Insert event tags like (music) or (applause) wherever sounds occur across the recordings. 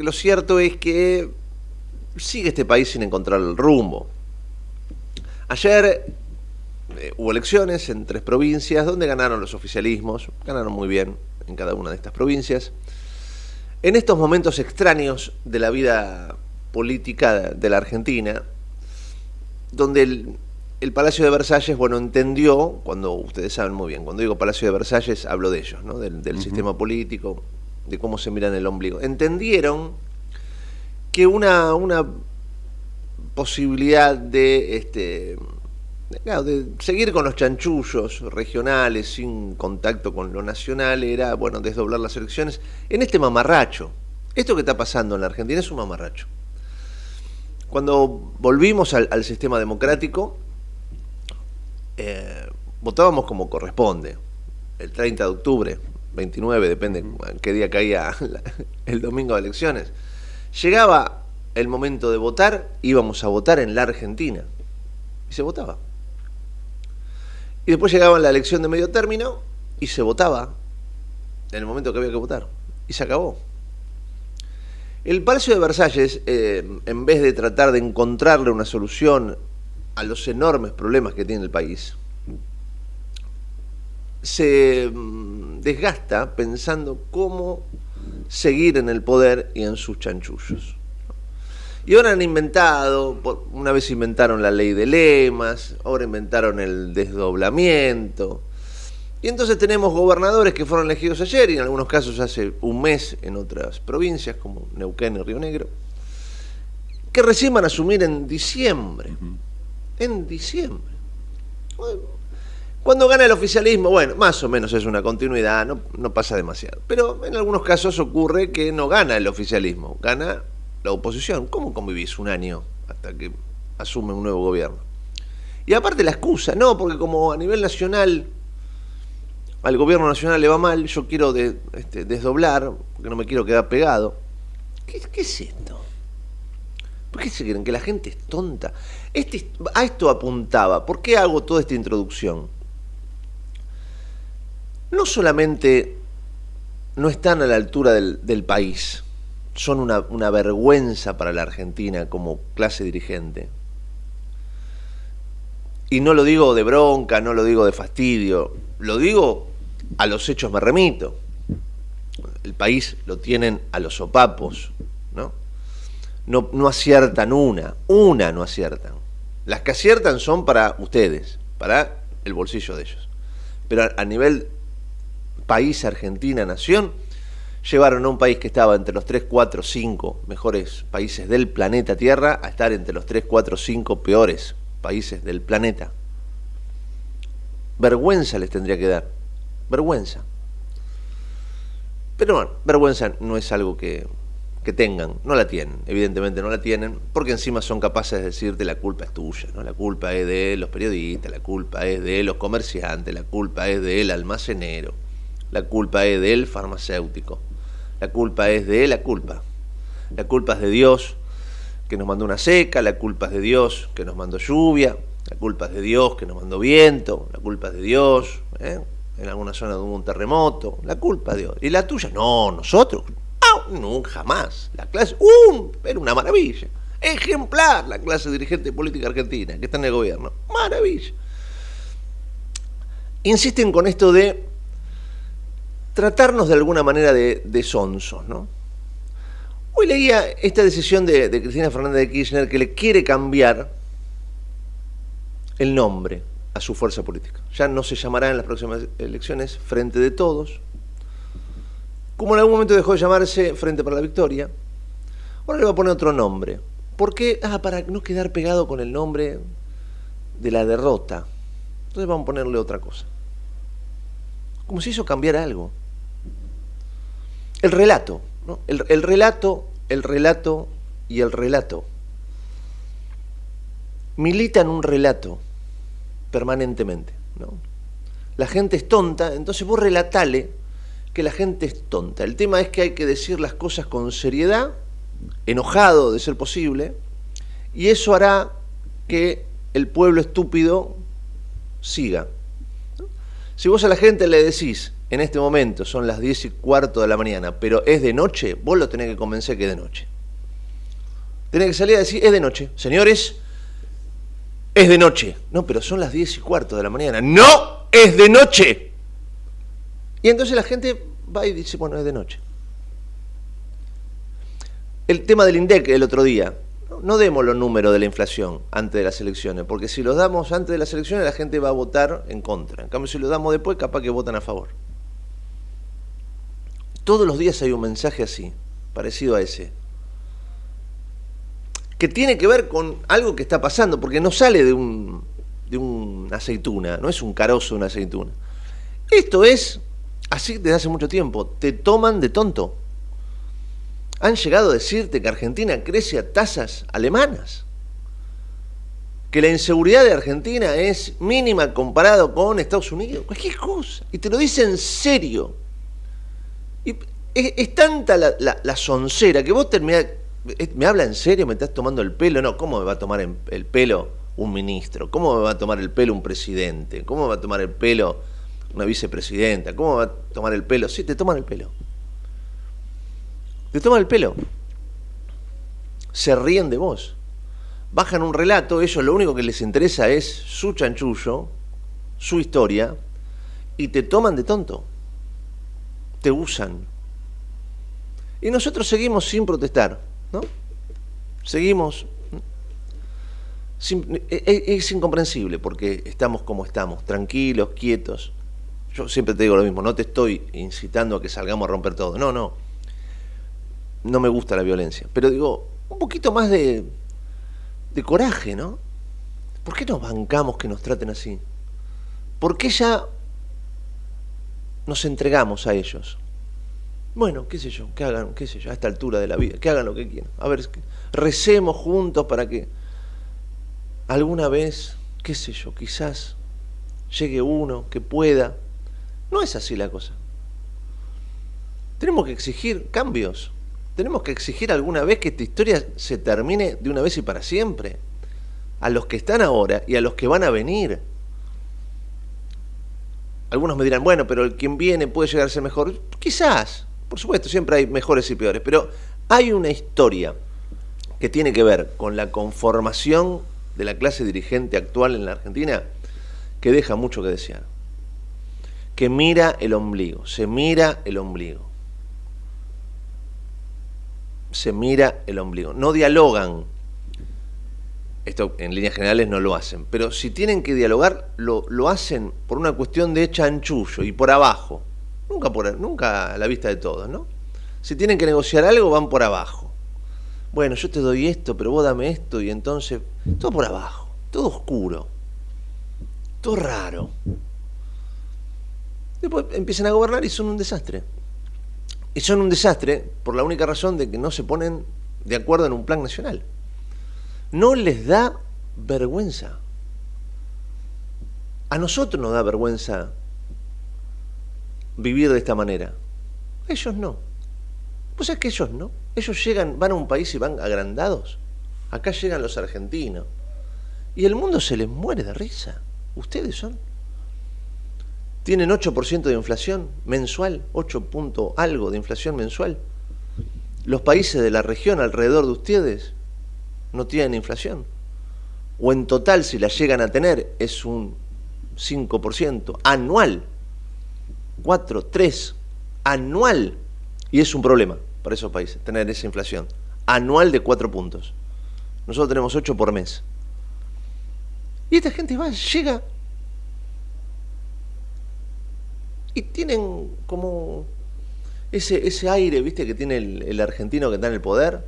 que lo cierto es que sigue este país sin encontrar el rumbo. Ayer eh, hubo elecciones en tres provincias donde ganaron los oficialismos, ganaron muy bien en cada una de estas provincias. En estos momentos extraños de la vida política de la Argentina, donde el, Palacio de Versalles, bueno, entendió, cuando ustedes saben muy bien, cuando digo Palacio de Versalles hablo de ellos, ¿no? del, sistema político, de cómo se miran el ombligo. Entendieron que una, una posibilidad de, este, seguir con los chanchullos regionales sin contacto con lo nacional era, bueno, desdoblar las elecciones en este mamarracho. Esto que está pasando en la Argentina es un mamarracho. Cuando volvimos al, sistema democrático, eh, votábamos como corresponde, el 30 de octubre, 29, depende qué día caía (laughs) el domingo de elecciones. Llegaba el momento de votar, íbamos a votar en la Argentina. Y se votaba. Y después llegaba la elección de medio término y se votaba en el momento que había que votar. Y se acabó. El Palacio de Versalles, eh, en vez de tratar de encontrarle una solución a los enormes problemas que tiene el país, se mm, desgasta pensando cómo seguir en el poder y en sus chanchullos. Y ahora han inventado, una vez inventaron la ley de lemas, ahora inventaron el desdoblamiento, y entonces tenemos gobernadores que fueron elegidos ayer y en algunos casos hace un mes en otras provincias como Neuquén y Río Negro, que recién van a asumir en diciembre. En diciembre. Cuando gana el oficialismo, bueno, más o menos es una continuidad, no, pasa demasiado. Pero en algunos casos ocurre que no gana el oficialismo, gana la oposición. ¿Cómo convivís un año hasta que asume un nuevo gobierno? Y aparte la excusa, no, porque como a nivel nacional al gobierno nacional le va mal, yo quiero este, desdoblar, porque no me quiero quedar pegado. ¿Qué, es esto? ¿Por qué se creen que la gente es tonta? Este, a esto apuntaba. ¿Por qué hago toda esta introducción? No solamente no están a la altura del, país, son una, vergüenza para la Argentina como clase dirigente. Y no lo digo de bronca, no lo digo de fastidio, lo digo a los hechos me remito. El país lo tienen a los sopapos. No, no aciertan una, una no aciertan. Las que aciertan son para ustedes, para el bolsillo de ellos. Pero a, nivel país, Argentina, nación, llevaron a un país que estaba entre los 3, 4, 5 mejores países del planeta Tierra a estar entre los 3, 4, 5 peores países del planeta. Vergüenza les tendría que dar vergüenza. Pero bueno, vergüenza no es algo que, tengan, no la tienen, evidentemente no la tienen, porque encima son capaces de decirte la culpa es tuya, ¿no? La culpa es de los periodistas, la culpa es de los comerciantes, la culpa es del almacenero, la culpa es del farmacéutico, la culpa es de la culpa. La culpa es de Dios que nos mandó una seca, la culpa es de Dios que nos mandó lluvia, la culpa es de Dios que nos mandó viento, la culpa es de Dios, ¿eh? en alguna zona hubo un terremoto, la culpa de Dios. ¿Y la tuya? No, nosotros. nunca jamás. La clase, ¡um! Era una maravilla. Ejemplar la clase dirigente política argentina que está en el gobierno. Maravilla. Insisten con esto de tratarnos de alguna manera de, de sonsos, ¿no? Hoy leía esta decisión de, de Cristina Fernández de Kirchner que le quiere cambiar el nombre a su fuerza política. Ya no se llamará en las próximas elecciones Frente de Todos, como en algún momento dejó de llamarse Frente para la Victoria, ahora le va a poner otro nombre. ¿Por qué? Ah, para no quedar pegado con el nombre de la derrota. Entonces vamos a ponerle otra cosa. Como si eso cambiara algo. El relato, ¿no? el, el relato, el relato y el relato. Milita en un relato permanentemente. ¿no? La gente es tonta, entonces vos relatale que la gente es tonta. El tema es que hay que decir las cosas con seriedad, enojado de ser posible, y eso hará que el pueblo estúpido siga. Si vos a la gente le decís en este momento son las 10 y cuarto de la mañana, pero es de noche, vos lo tenés que convencer que es de noche. Tenés que salir a decir, es de noche. Señores, es de noche. No, pero son las 10 y cuarto de la mañana. No, es de noche. Y entonces la gente va y dice, bueno, es de noche. El tema del INDEC el otro día. No demos los números de la inflación antes de las elecciones, porque si los damos antes de las elecciones la gente va a votar en contra. En cambio, si los damos después, capaz que votan a favor. Todos los días hay un mensaje así, parecido a ese, que tiene que ver con algo que está pasando, porque no sale de, un, de una aceituna, no es un carozo una aceituna. Esto es así desde hace mucho tiempo, te toman de tonto. Han llegado a decirte que Argentina crece a tasas alemanas, que la inseguridad de Argentina es mínima comparado con Estados Unidos, cualquier cosa, y te lo dicen en serio. Y es, tanta la, la, soncera que vos terminás, ¿me habla en serio? ¿Me estás tomando el pelo? No, ¿cómo me va a tomar el pelo un ministro? ¿Cómo me va a tomar el pelo un presidente? ¿Cómo me va a tomar el pelo una vicepresidenta? ¿Cómo me va a tomar el pelo? Sí, te toman el pelo. Te toman el pelo. Se ríen de vos. Bajan un relato, ellos lo único que les interesa es su chanchullo, su historia, y te toman de tonto te usan. Y nosotros seguimos sin protestar, ¿no? Seguimos... Es, incomprensible porque estamos como estamos, tranquilos, quietos. Yo siempre te digo lo mismo, no te estoy incitando a que salgamos a romper todo. No, no. No me gusta la violencia. Pero digo, un poquito más de, de coraje, ¿no? ¿Por qué nos bancamos que nos traten así? ¿Por qué ya nos entregamos a ellos. Bueno, qué sé yo, que hagan, qué sé yo, a esta altura de la vida, que hagan lo que quieran. A ver, recemos juntos para que alguna vez, qué sé yo, quizás llegue uno que pueda. No es así la cosa. Tenemos que exigir cambios. Tenemos que exigir alguna vez que esta historia se termine de una vez y para siempre. A los que están ahora y a los que van a venir. Algunos me dirán, bueno, pero el quien viene puede llegar a ser mejor. Quizás, por supuesto, siempre hay mejores y peores, pero hay una historia que tiene que ver con la conformación de la clase dirigente actual en la Argentina que deja mucho que desear. Que mira el ombligo, se mira el ombligo. Se mira el ombligo. No dialogan esto en líneas generales no lo hacen, pero si tienen que dialogar, lo, lo hacen por una cuestión de chanchullo y por abajo, nunca, por, nunca a la vista de todos, ¿no? Si tienen que negociar algo, van por abajo. Bueno, yo te doy esto, pero vos dame esto, y entonces, todo por abajo, todo oscuro, todo raro. Después empiezan a gobernar y son un desastre. Y son un desastre por la única razón de que no se ponen de acuerdo en un plan nacional no les da vergüenza. A nosotros nos da vergüenza vivir de esta manera. ellos no. Pues es que ellos no. Ellos llegan, van a un país y van agrandados. Acá llegan los argentinos. Y el mundo se les muere de risa. Ustedes son. Tienen 8% de inflación mensual, 8 punto algo de inflación mensual. Los países de la región alrededor de ustedes no tienen inflación. O en total, si la llegan a tener, es un 5% anual. 4, 3, anual. Y es un problema para esos países, tener esa inflación. Anual de 4 puntos. Nosotros tenemos 8 por mes. Y esta gente va, llega y tienen como ese, ese aire, viste, que tiene el, el argentino que está en el poder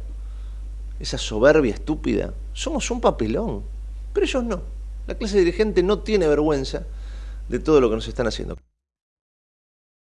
esa soberbia estúpida. Somos un papelón, pero ellos no. La clase dirigente no tiene vergüenza de todo lo que nos están haciendo.